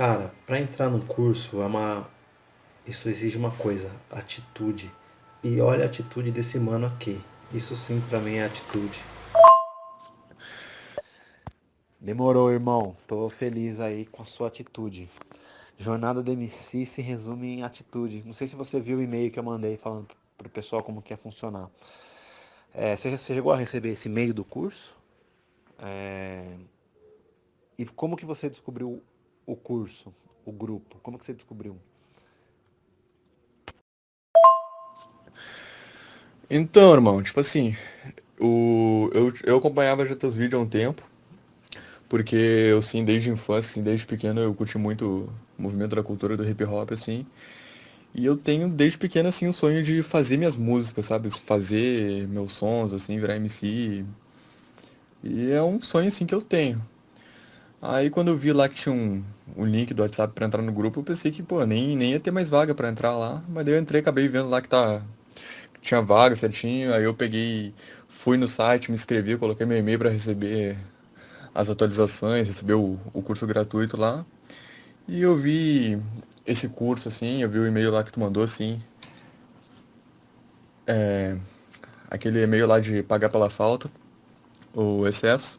Cara, para entrar no curso é uma isso exige uma coisa, atitude. E olha a atitude desse mano aqui. Isso sim pra mim é atitude. Demorou, irmão. Tô feliz aí com a sua atitude. Jornada do MC se resume em atitude. Não sei se você viu o e-mail que eu mandei falando pro pessoal como que ia funcionar. É, você, você chegou a receber esse e-mail do curso? É, e como que você descobriu o curso, o grupo? Como que você descobriu? Então, irmão, tipo assim, o, eu, eu acompanhava já teus vídeos há um tempo, porque eu, assim, desde infância, assim, desde pequeno, eu curti muito o movimento da cultura do hip hop, assim, e eu tenho, desde pequeno, assim, o sonho de fazer minhas músicas, sabe? Fazer meus sons, assim, virar MC, e é um sonho, assim, que eu tenho. Aí, quando eu vi lá que tinha um, um link do WhatsApp pra entrar no grupo, eu pensei que, pô, nem, nem ia ter mais vaga pra entrar lá, mas daí eu entrei, acabei vendo lá que tá tinha vaga certinho, aí eu peguei, fui no site, me inscrevi, coloquei meu e-mail para receber as atualizações, receber o, o curso gratuito lá. E eu vi esse curso, assim, eu vi o e-mail lá que tu mandou, assim. É, aquele e-mail lá de pagar pela falta, o excesso.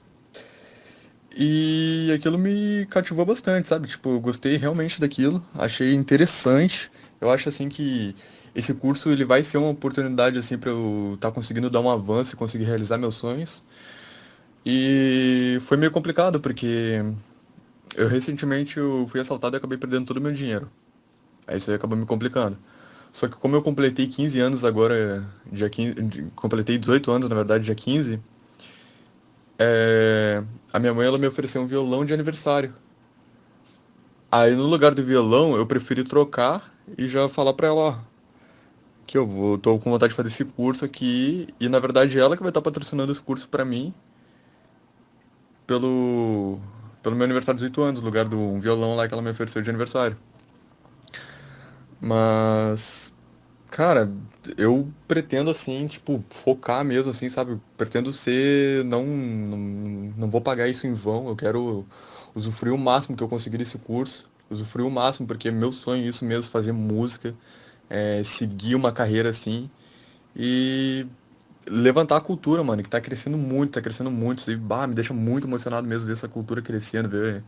E aquilo me cativou bastante, sabe? Tipo, gostei realmente daquilo, achei interessante. Eu acho assim que esse curso ele vai ser uma oportunidade assim para eu estar tá conseguindo dar um avanço e conseguir realizar meus sonhos. E foi meio complicado porque eu recentemente eu fui assaltado e acabei perdendo todo o meu dinheiro. Aí isso aí acabou me complicando. Só que como eu completei 15 anos agora, dia 15, completei 18 anos na verdade, dia 15, é, a minha mãe ela me ofereceu um violão de aniversário. Aí no lugar do violão eu preferi trocar e já falar pra ela, ó, que eu vou, tô com vontade de fazer esse curso aqui e na verdade ela que vai estar patrocinando esse curso pra mim pelo pelo meu aniversário de 18 anos, no lugar do um violão lá que ela me ofereceu de aniversário. Mas cara, eu pretendo assim, tipo, focar mesmo assim, sabe? Pretendo ser não não, não vou pagar isso em vão, eu quero usufruir o máximo que eu conseguir desse curso, usufruir o máximo porque é meu sonho isso mesmo, fazer música é, seguir uma carreira assim e levantar a cultura, mano, que tá crescendo muito, tá crescendo muito. Isso aí, bah, me deixa muito emocionado mesmo ver essa cultura crescendo, ver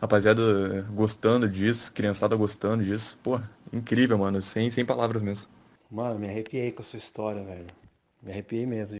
rapaziada gostando disso, criançada gostando disso. Pô, incrível, mano, sem, sem palavras mesmo. Mano, me arrepiei com a sua história, velho. Me arrepiei mesmo.